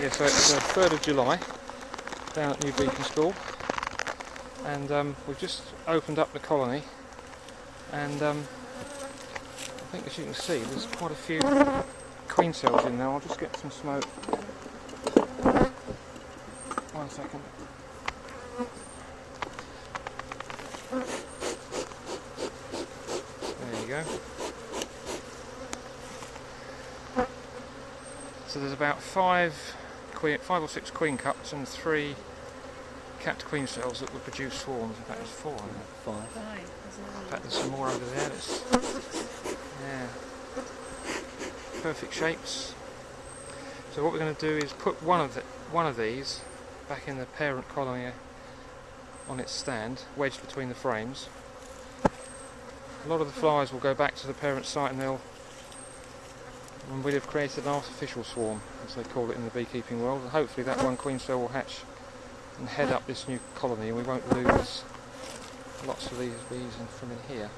Yeah, so it's the 3rd of July down at New Beacon School and um, we've just opened up the colony and um, I think as you can see there's quite a few queen cells in there. I'll just get some smoke. One second. There you go. So there's about five, queen, five or six queen cups and three capped queen cells that will produce swarms. In fact, there's four. Isn't? Five. In fact, there's some more over there. That's, yeah. Perfect shapes. So what we're going to do is put one of the, one of these back in the parent colony on its stand, wedged between the frames. A lot of the flies will go back to the parent site and they'll and we'll have created an artificial swarm, as they call it in the beekeeping world, and hopefully that one queen cell will hatch and head up this new colony and we won't lose lots of these bees from in here.